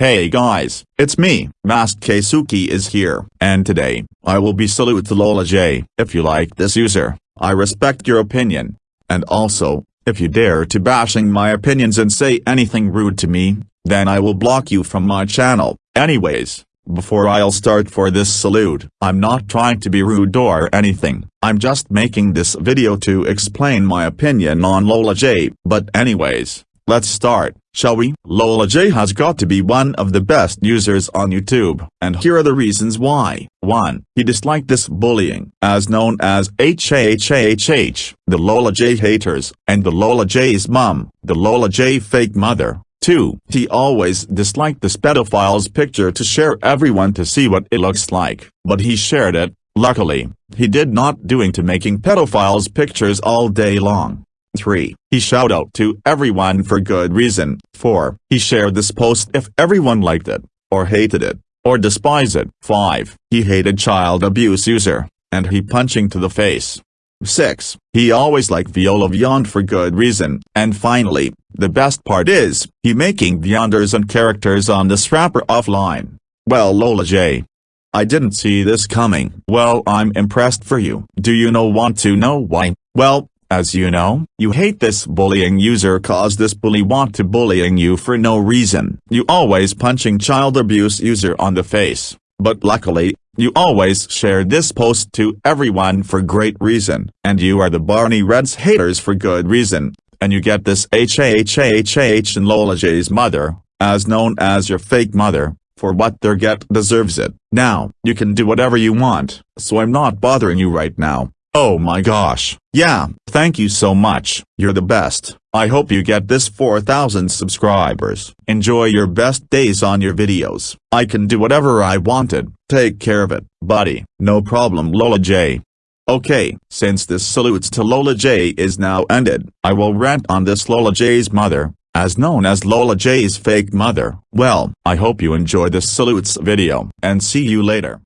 Hey guys, it's me, Mask Keisuke is here, and today, I will be salute to Lola J. If you like this user, I respect your opinion. And also, if you dare to bashing my opinions and say anything rude to me, then I will block you from my channel. Anyways, before I'll start for this salute, I'm not trying to be rude or anything, I'm just making this video to explain my opinion on Lola J. But anyways, let's start. Shall we? Lola J has got to be one of the best users on YouTube, and here are the reasons why. 1. He disliked this bullying, as known as HHHH, the Lola J haters, and the Lola J's mom, the Lola J fake mother. 2. He always disliked this pedophile's picture to share everyone to see what it looks like, but he shared it, luckily, he did not doing to making pedophiles pictures all day long. 3. He shout out to everyone for good reason. 4. He shared this post if everyone liked it, or hated it, or despised it. 5. He hated child abuse user, and he punching to the face. 6. He always liked Viola Vyond for good reason. And finally, the best part is, he making Vyonders and characters on this Wrapper Offline. Well Lola J. I didn't see this coming. Well I'm impressed for you. Do you know want to know why? Well, as you know, you hate this bullying user cause this bully want to bullying you for no reason. You always punching child abuse user on the face, but luckily, you always share this post to everyone for great reason. And you are the Barney Reds haters for good reason, and you get this HHHH and Lola J's mother, as known as your fake mother, for what their get deserves it. Now, you can do whatever you want, so I'm not bothering you right now. Oh my gosh, yeah, thank you so much, you're the best, I hope you get this 4000 subscribers. Enjoy your best days on your videos. I can do whatever I wanted, take care of it, buddy. No problem Lola J. Okay, since this salutes to Lola J is now ended, I will rant on this Lola J's mother, as known as Lola J's fake mother. Well, I hope you enjoy this salutes video, and see you later.